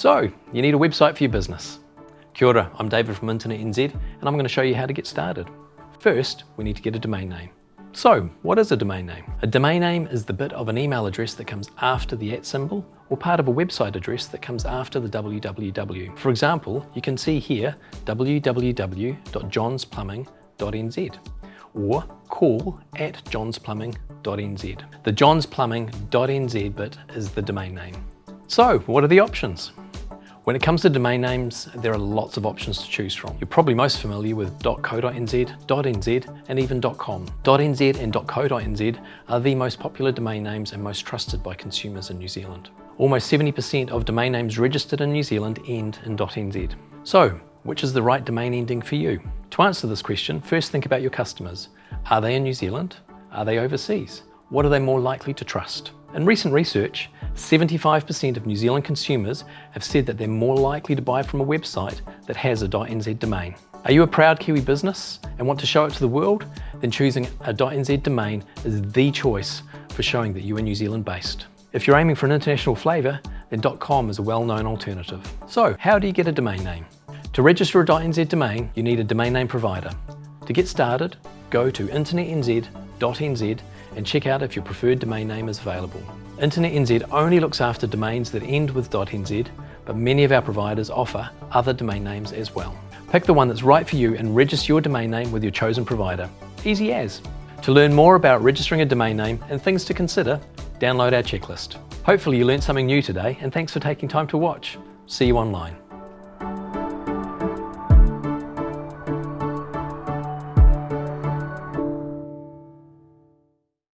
So, you need a website for your business. Kia ora, I'm David from Internet NZ and I'm going to show you how to get started. First, we need to get a domain name. So, what is a domain name? A domain name is the bit of an email address that comes after the at symbol or part of a website address that comes after the www. For example, you can see here www.johnsplumbing.nz or call at johnsplumbing.nz. The johnsplumbing.nz bit is the domain name. So, what are the options? When it comes to domain names, there are lots of options to choose from. You're probably most familiar with .co.nz, .nz and even .com. .nz and .co.nz are the most popular domain names and most trusted by consumers in New Zealand. Almost 70% of domain names registered in New Zealand end in .nz. So, which is the right domain ending for you? To answer this question, first think about your customers. Are they in New Zealand? Are they overseas? What are they more likely to trust? In recent research, 75% of New Zealand consumers have said that they're more likely to buy from a website that has a .nz domain. Are you a proud Kiwi business and want to show it to the world? Then choosing a .nz domain is the choice for showing that you are New Zealand based. If you're aiming for an international flavour, then .com is a well-known alternative. So, how do you get a domain name? To register a .nz domain, you need a domain name provider. To get started, go to internetnz.nz and check out if your preferred domain name is available. InternetNZ only looks after domains that end with .nz, but many of our providers offer other domain names as well. Pick the one that's right for you and register your domain name with your chosen provider. Easy as. To learn more about registering a domain name and things to consider, download our checklist. Hopefully you learned something new today and thanks for taking time to watch. See you online.